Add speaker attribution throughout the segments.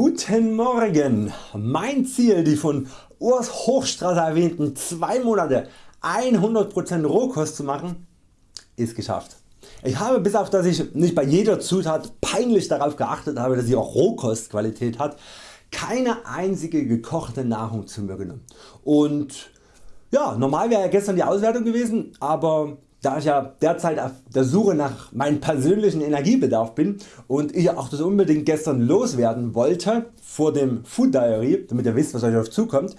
Speaker 1: Guten Morgen! Mein Ziel die von Urs Hochstrasser erwähnten 2 Monate 100% Rohkost zu machen ist geschafft. Ich habe bis auf dass ich nicht bei jeder Zutat peinlich darauf geachtet habe dass sie auch Rohkostqualität hat keine einzige gekochte Nahrung zu mir genommen und ja, normal wäre gestern die Auswertung gewesen, aber da ich ja derzeit auf der Suche nach meinem persönlichen Energiebedarf bin und ich auch das unbedingt gestern loswerden wollte vor dem Food Diary, damit ihr wisst was euch auf zukommt,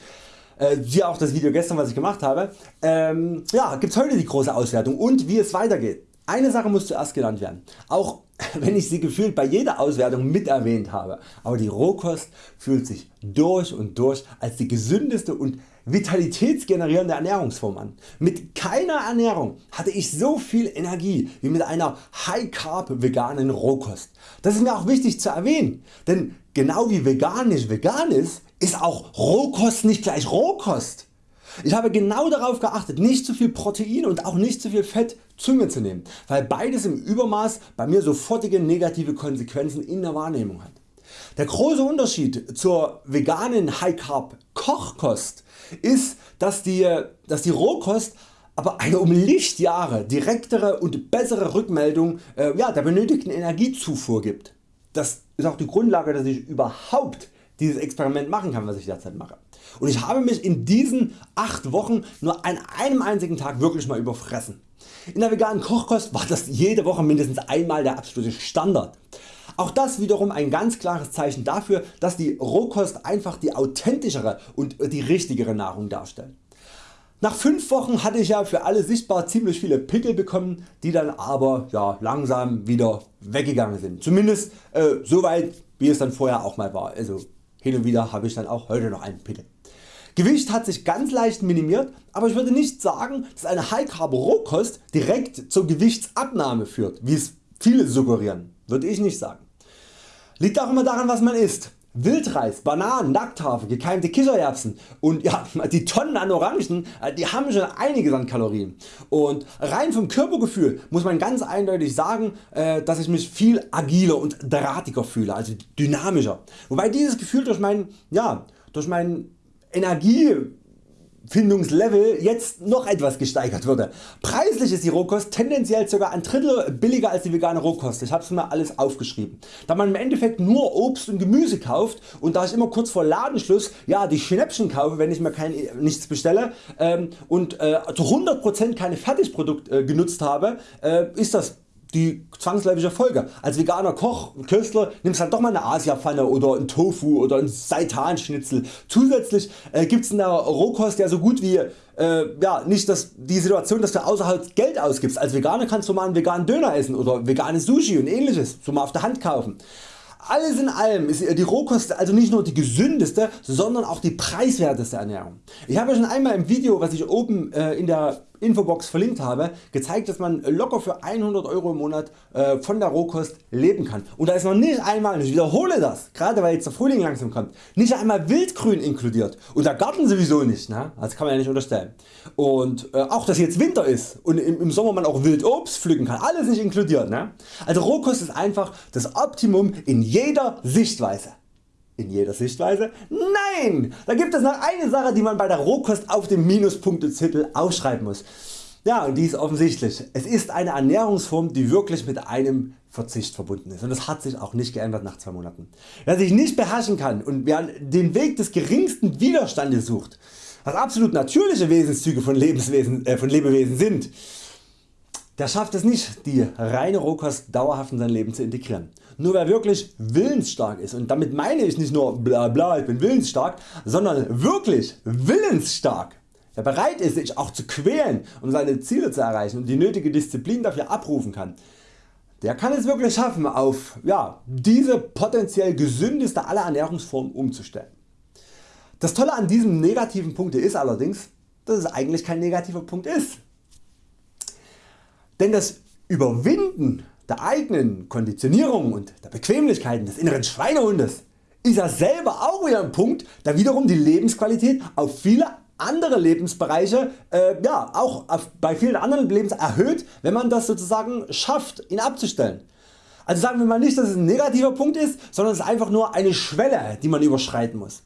Speaker 1: äh, siehe auch das Video gestern was ich gemacht habe, ähm, ja, gibt's heute die große Auswertung und wie es weitergeht. Eine Sache muss zuerst genannt werden, auch wenn ich sie gefühlt bei jeder Auswertung mit erwähnt habe, aber die Rohkost fühlt sich durch und durch als die gesündeste und vitalitätsgenerierende Ernährungsform an. Mit keiner Ernährung hatte ich so viel Energie wie mit einer High Carb veganen Rohkost. Das ist mir auch wichtig zu erwähnen, denn genau wie vegan nicht vegan ist, ist auch Rohkost nicht gleich Rohkost. Ich habe genau darauf geachtet nicht zu viel Protein und auch nicht zu viel Fett zu mir zu nehmen, weil beides im Übermaß bei mir sofortige negative Konsequenzen in der Wahrnehmung hat. Der große Unterschied zur veganen High Carb Kochkost ist dass die, dass die Rohkost aber eine um Lichtjahre direktere und bessere Rückmeldung äh, ja, der benötigten Energiezufuhr gibt. Das ist auch die Grundlage dass ich überhaupt dieses Experiment machen kann was ich derzeit mache. Und ich habe mich in diesen 8 Wochen nur an einem einzigen Tag wirklich mal überfressen. In der veganen Kochkost war das jede Woche mindestens einmal der absolute Standard. Auch das wiederum ein ganz klares Zeichen dafür dass die Rohkost einfach die authentischere und die richtigere Nahrung darstellt. Nach 5 Wochen hatte ich ja für alle sichtbar ziemlich viele Pickel bekommen, die dann aber ja, langsam wieder weggegangen sind. Zumindest äh, so weit wie es dann vorher auch mal war. Also hin und wieder habe ich dann auch heute noch einen Pickel. Gewicht hat sich ganz leicht minimiert, aber ich würde nicht sagen dass eine High Carb Rohkost direkt zur Gewichtsabnahme führt, wie es viele suggerieren. Würde ich nicht sagen. Liegt auch immer daran was man isst. Wildreis, Bananen, Nackthafer, gekeimte Kichererbsen und ja, die Tonnen an Orangen äh, die haben schon einiges an Kalorien. Und rein vom Körpergefühl muss man ganz eindeutig sagen äh, dass ich mich viel agiler und drahtiger fühle, also dynamischer. Wobei dieses Gefühl durch mein, ja, durch mein Energie Findungslevel jetzt noch etwas gesteigert würde. Preislich ist die Rohkost tendenziell ca. ein Drittel billiger als die vegane Rohkost. Ich habe es mir alles aufgeschrieben. Da man im Endeffekt nur Obst und Gemüse kauft und da ich immer kurz vor Ladenschluss ja, die Schnäppchen kaufe wenn ich mir kein, nichts bestelle ähm, und äh, zu 100% keine Fertigprodukt äh, genutzt habe äh, ist das die zwangsläufige Folge. Als veganer Koch, Künstler nimmst halt doch mal eine Asiapfanne oder ein Tofu oder ein Seitanschnitzel. Zusätzlich äh, gibt's in der Rohkost ja so gut wie äh, ja, nicht das, die Situation dass du außerhalb Geld ausgibst. Als Veganer kannst du mal einen veganen Döner essen oder veganes Sushi und ähnliches so mal auf der Hand kaufen. Alles in allem ist die Rohkost also nicht nur die gesündeste, sondern auch die preiswerteste Ernährung. Ich habe schon einmal im Video was ich oben äh, in der Infobox verlinkt habe gezeigt dass man locker für 100 Euro im Monat äh, von der Rohkost leben kann und da ist noch nicht einmal, ich wiederhole das, gerade weil jetzt der Frühling langsam kommt, nicht einmal Wildgrün inkludiert und der Garten sowieso nicht, ne? das kann man ja nicht unterstellen. Und äh, auch dass jetzt Winter ist und im, Sommer man auch Wildobst pflücken kann, alles nicht inkludiert. Ne? Also Rohkost ist einfach das Optimum in jeder Sichtweise. In jeder Sichtweise? Nein! Da gibt es noch eine Sache die man bei der Rohkost auf dem Minuspunktezettel aufschreiben muss. Ja und die ist offensichtlich. Es ist eine Ernährungsform die wirklich mit einem Verzicht verbunden ist und das hat sich auch nicht geändert nach 2 Monaten. Wer sich nicht beherrschen kann und wer den Weg des geringsten Widerstandes sucht, was absolut natürliche Wesenszüge von, Lebenswesen, äh, von Lebewesen sind, der schafft es nicht die reine Rohkost dauerhaft in sein Leben zu integrieren. Nur wer wirklich willensstark ist und damit meine ich nicht nur bla bla ich bin willensstark, sondern wirklich willensstark, wer bereit ist sich auch zu quälen um seine Ziele zu erreichen und die nötige Disziplin dafür abrufen kann, der kann es wirklich schaffen auf ja, diese potenziell gesündeste aller Ernährungsformen umzustellen. Das Tolle an diesem negativen Punkt ist allerdings, dass es eigentlich kein negativer Punkt ist. Denn das Überwinden der eigenen Konditionierung und der Bequemlichkeiten des inneren Schweinehundes ist ja selber auch wieder ein Punkt der wiederum die Lebensqualität auf viele andere Lebensbereiche äh, ja, auch auf, bei vielen anderen Lebens erhöht wenn man das sozusagen schafft ihn abzustellen. Also sagen wir mal nicht dass es ein negativer Punkt ist, sondern es ist einfach nur eine Schwelle die man überschreiten muss.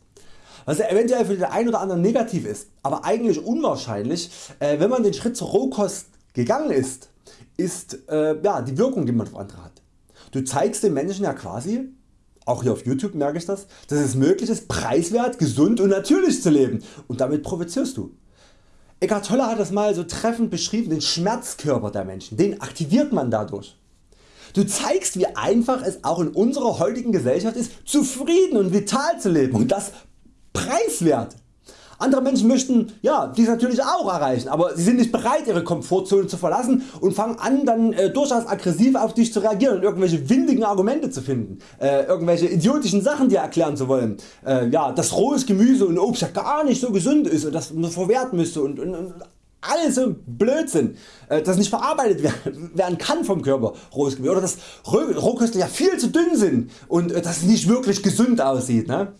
Speaker 1: Was eventuell für den einen oder anderen negativ ist, aber eigentlich unwahrscheinlich, äh, wenn man den Schritt zur Rohkost gegangen ist, ist äh, ja, die Wirkung die man auf andere hat. Du zeigst den Menschen ja quasi, auch hier auf Youtube merke ich das, dass es möglich ist preiswert, gesund und natürlich zu leben und damit provozierst du. Eckhart Tolle hat das mal so treffend beschrieben, den Schmerzkörper der Menschen, den aktiviert man dadurch. Du zeigst wie einfach es auch in unserer heutigen Gesellschaft ist zufrieden und vital zu leben und das preiswert. Andere Menschen möchten ja, dies natürlich auch erreichen, aber sie sind nicht bereit ihre Komfortzone zu verlassen und fangen an dann äh, durchaus aggressiv auf dich zu reagieren und irgendwelche windigen Argumente zu finden, äh, irgendwelche idiotischen Sachen dir erklären zu wollen, äh, ja, dass rohes Gemüse und Obst ja gar nicht so gesund ist und dass man verwerten müsste und, und, und alles so Blödsinn, äh, das nicht verarbeitet werden kann vom Körper, rohes Gemüse, oder dass Rohköstler ja viel zu dünn sind und äh, dass es nicht wirklich gesund aussieht. Ne?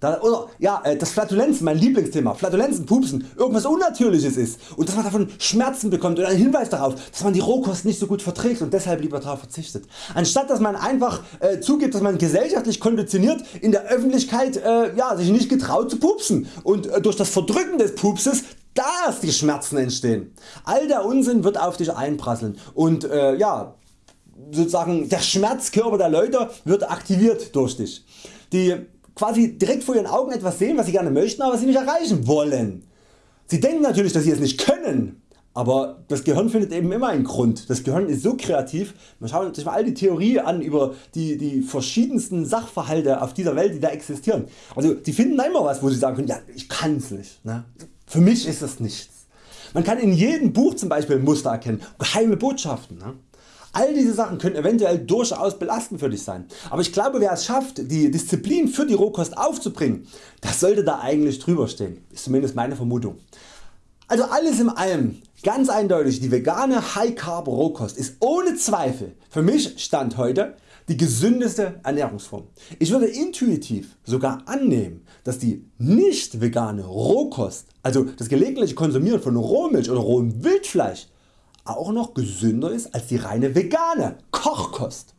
Speaker 1: Da, oder ja, äh, das Flatulenzen, mein Lieblingsthema, Flatulenzen, Pupsen, irgendwas Unnatürliches ist und dass man davon Schmerzen bekommt oder einen Hinweis darauf, dass man die Rohkost nicht so gut verträgt und deshalb lieber darauf verzichtet. Anstatt dass man einfach äh, zugibt, dass man gesellschaftlich konditioniert in der Öffentlichkeit äh, ja, sich nicht getraut zu pupsen und äh, durch das Verdrücken des Pupses dass die Schmerzen entstehen. All der Unsinn wird auf dich einprasseln und äh, ja, sozusagen der Schmerzkörper der Leute wird aktiviert durch dich. Die quasi direkt vor ihren Augen etwas sehen was sie gerne möchten, aber sie nicht erreichen wollen. Sie denken natürlich dass sie es nicht können, aber das Gehirn findet eben immer einen Grund. Das Gehirn ist so kreativ, man schaut sich mal all die Theorie an über die, die verschiedensten Sachverhalte auf dieser Welt die da existieren. Also die finden immer was wo sie sagen können, ja ich kann's nicht. Ne? Für mich ist das nichts. Man kann in jedem Buch zum Beispiel Muster erkennen, geheime Botschaften. Ne? All diese Sachen können eventuell durchaus belastend für dich sein, aber ich glaube wer es schafft die Disziplin für die Rohkost aufzubringen, das sollte da eigentlich drüber stehen, ist zumindest meine Vermutung. Also alles in allem ganz eindeutig die vegane High Carb Rohkost ist ohne Zweifel für mich Stand heute die gesündeste Ernährungsform. Ich würde intuitiv sogar annehmen dass die nicht vegane Rohkost, also das gelegentliche Konsumieren von Rohmilch oder rohem Wildfleisch auch noch gesünder ist als die reine vegane Kochkost.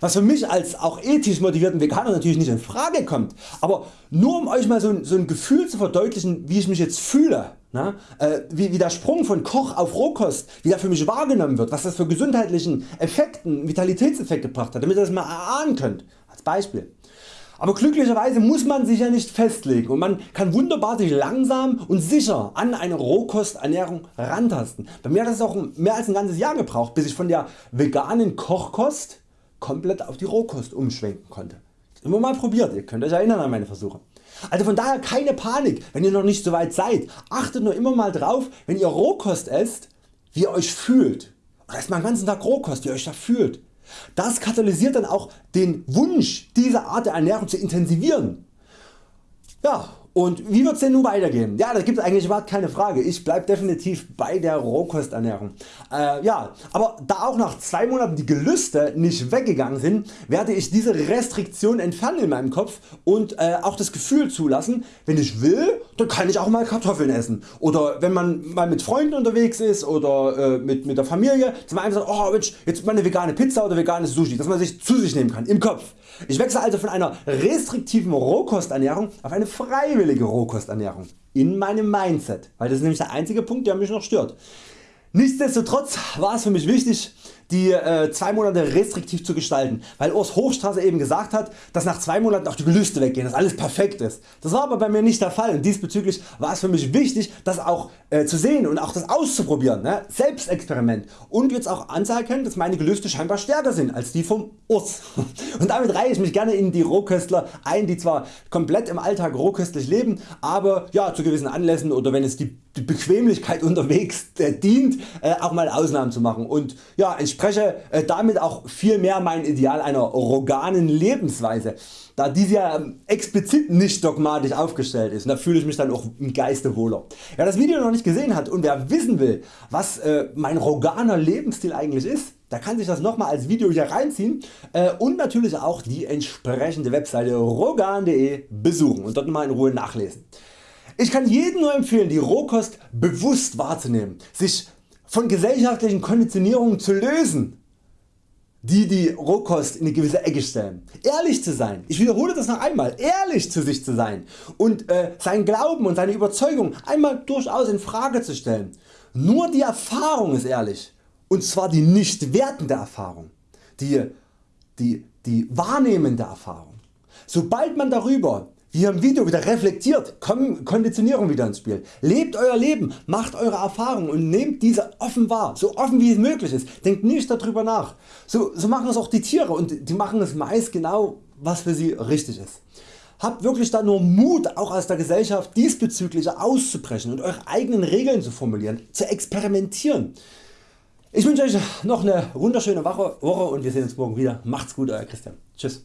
Speaker 1: Was für mich als auch ethisch motivierten Veganer natürlich nicht in Frage kommt, aber nur um Euch mal so ein, so ein Gefühl zu verdeutlichen wie ich mich jetzt fühle, ne? äh, wie, wie der Sprung von Koch auf Rohkost, wie der für mich wahrgenommen wird, was das für gesundheitlichen Effekten, Vitalitätseffekt gebracht hat, damit ihr das mal erahnen könnt, als Beispiel. Aber glücklicherweise muss man sich ja nicht festlegen und man kann wunderbar sich langsam und sicher an eine Rohkosternährung rantasten. Bei mir hat es auch mehr als ein ganzes Jahr gebraucht bis ich von der veganen Kochkost komplett auf die Rohkost umschwenken konnte. Immer mal probiert, ihr könnt Euch erinnern an meine Versuche. Also von daher keine Panik wenn ihr noch nicht so weit seid. Achtet nur immer mal drauf wenn ihr Rohkost esst wie ihr Euch fühlt. Oder esst mal den ganzen Tag Rohkost wie ihr Euch da fühlt. Das katalysiert dann auch den Wunsch diese Art der Ernährung zu intensivieren. Ja, und wie wird es denn nun weitergehen? Ja, da gibt es eigentlich überhaupt keine Frage. Ich bleibe definitiv bei der Rohkosternährung. Äh, ja, aber da auch nach 2 Monaten die Gelüste nicht weggegangen sind, werde ich diese Restriktion entfernen in meinem Kopf und äh, auch das Gefühl zulassen, wenn ich will, dann kann ich auch mal Kartoffeln essen. Oder wenn man mal mit Freunden unterwegs ist oder äh, mit, mit der Familie, dass man sagt, oh Mensch, jetzt mal eine vegane Pizza oder veganes Sushi, dass man sich zu sich nehmen kann im Kopf. Ich wechsle also von einer restriktiven Rohkosternährung auf eine freiwillige Rohkosternährung in meinem Mindset, weil das ist nämlich der einzige Punkt der mich noch stört. Nichtsdestotrotz war es für mich wichtig die äh, zwei Monate restriktiv zu gestalten, weil Urs Hochstraße eben gesagt hat, dass nach zwei Monaten auch die Gelüste weggehen, dass alles perfekt ist. Das war aber bei mir nicht der Fall und diesbezüglich war es für mich wichtig das auch äh, zu sehen und auch das auszuprobieren, ne? Selbstexperiment und jetzt auch anzuerkennen dass meine Gelüste scheinbar stärker sind als die vom Urs. Und damit reihe ich mich gerne in die Rohköstler ein die zwar komplett im Alltag rohköstlich leben, aber ja, zu gewissen Anlässen oder wenn es die, die Bequemlichkeit unterwegs dient äh, auch mal Ausnahmen zu machen und ja, entspreche äh, damit auch viel mehr mein Ideal einer roganen Lebensweise, da diese ja ähm, explizit nicht dogmatisch aufgestellt ist und da fühle ich mich dann auch im Geiste wohler. Wer das Video noch nicht gesehen hat und wer wissen will was äh, mein roganer Lebensstil eigentlich ist, der kann sich das nochmal als Video hier reinziehen und natürlich auch die entsprechende Webseite rogan.de besuchen und dort mal in Ruhe nachlesen. Ich kann jedem nur empfehlen die Rohkost bewusst wahrzunehmen, sich von gesellschaftlichen Konditionierungen zu lösen. die die Rohkost in eine gewisse Ecke stellen. Ehrlich zu sein, ich wiederhole das noch einmal, ehrlich zu sich zu sein und äh, seinen Glauben und seine Überzeugung einmal durchaus in Frage zu stellen. Nur die Erfahrung ist ehrlich und zwar die nicht wertende Erfahrung, die, die, die wahrnehmende Erfahrung. Sobald man darüber hier im Video wieder reflektiert, kommen Konditionierung wieder ins Spiel. Lebt Euer Leben, macht Eure Erfahrungen und nehmt diese offen wahr, so offen wie es möglich ist. Denkt nicht darüber nach. So, so machen es auch die Tiere und die machen es meist genau was für sie richtig ist. Habt wirklich da nur Mut auch aus der Gesellschaft diesbezüglich auszubrechen und Eure eigenen Regeln zu formulieren, zu experimentieren. Ich wünsche Euch noch eine wunderschöne Woche und wir sehen uns morgen wieder. Macht's gut Euer Christian. Tschüss.